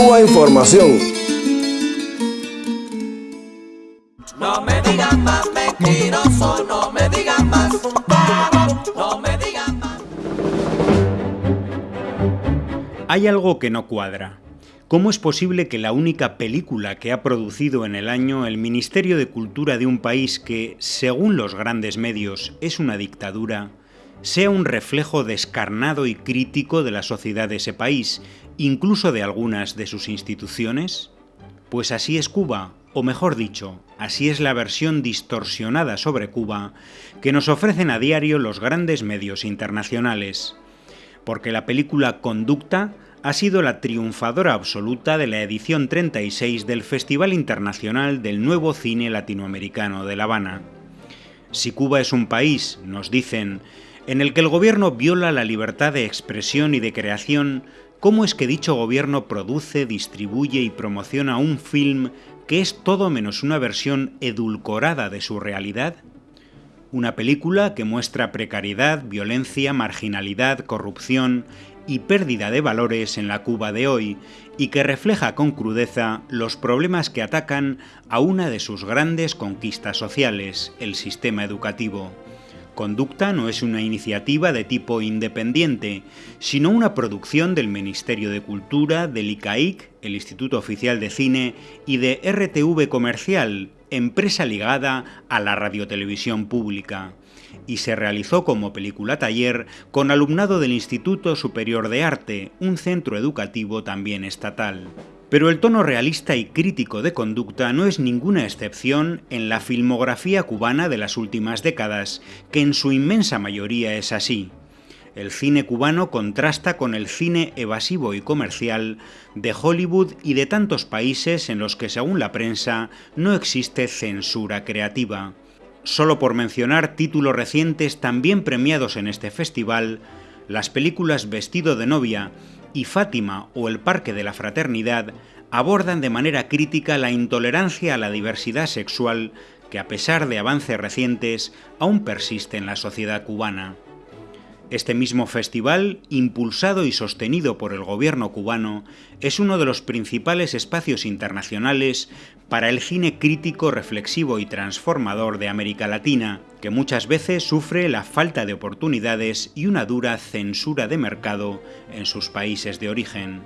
Cuba Información. No me digan más mentiroso, no me digan más, no me digan más. Hay algo que no cuadra. ¿Cómo es posible que la única película que ha producido en el año el Ministerio de Cultura de un país que, según los grandes medios, es una dictadura, sea un reflejo descarnado y crítico de la sociedad de ese país, incluso de algunas de sus instituciones? Pues así es Cuba, o mejor dicho, así es la versión distorsionada sobre Cuba que nos ofrecen a diario los grandes medios internacionales. Porque la película Conducta ha sido la triunfadora absoluta de la edición 36 del Festival Internacional del Nuevo Cine Latinoamericano de La Habana. Si Cuba es un país, nos dicen, en el que el gobierno viola la libertad de expresión y de creación, ¿cómo es que dicho gobierno produce, distribuye y promociona un film que es todo menos una versión edulcorada de su realidad? Una película que muestra precariedad, violencia, marginalidad, corrupción y pérdida de valores en la Cuba de hoy y que refleja con crudeza los problemas que atacan a una de sus grandes conquistas sociales, el sistema educativo. Conducta no es una iniciativa de tipo independiente, sino una producción del Ministerio de Cultura, del ICAIC, el Instituto Oficial de Cine, y de RTV Comercial, empresa ligada a la radiotelevisión pública, y se realizó como película taller con alumnado del Instituto Superior de Arte, un centro educativo también estatal. Pero el tono realista y crítico de conducta no es ninguna excepción en la filmografía cubana de las últimas décadas, que en su inmensa mayoría es así. El cine cubano contrasta con el cine evasivo y comercial de Hollywood y de tantos países en los que, según la prensa, no existe censura creativa. Solo por mencionar títulos recientes también premiados en este festival, las películas Vestido de novia y Fátima o El Parque de la Fraternidad abordan de manera crítica la intolerancia a la diversidad sexual que a pesar de avances recientes aún persiste en la sociedad cubana. Este mismo festival, impulsado y sostenido por el gobierno cubano, es uno de los principales espacios internacionales para el cine crítico, reflexivo y transformador de América Latina, que muchas veces sufre la falta de oportunidades y una dura censura de mercado en sus países de origen.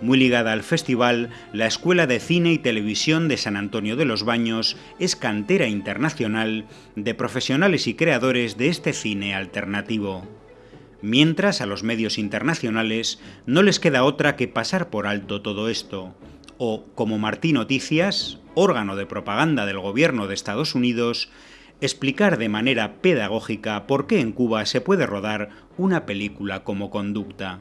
Muy ligada al festival, la Escuela de Cine y Televisión de San Antonio de los Baños es cantera internacional de profesionales y creadores de este cine alternativo mientras a los medios internacionales no les queda otra que pasar por alto todo esto, o, como Martín Noticias, órgano de propaganda del gobierno de Estados Unidos, explicar de manera pedagógica por qué en Cuba se puede rodar una película como conducta.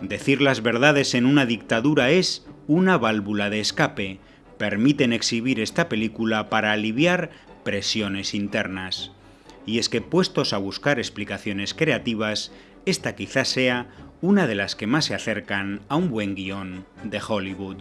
Decir las verdades en una dictadura es una válvula de escape, permiten exhibir esta película para aliviar presiones internas y es que puestos a buscar explicaciones creativas, esta quizás sea una de las que más se acercan a un buen guion de Hollywood.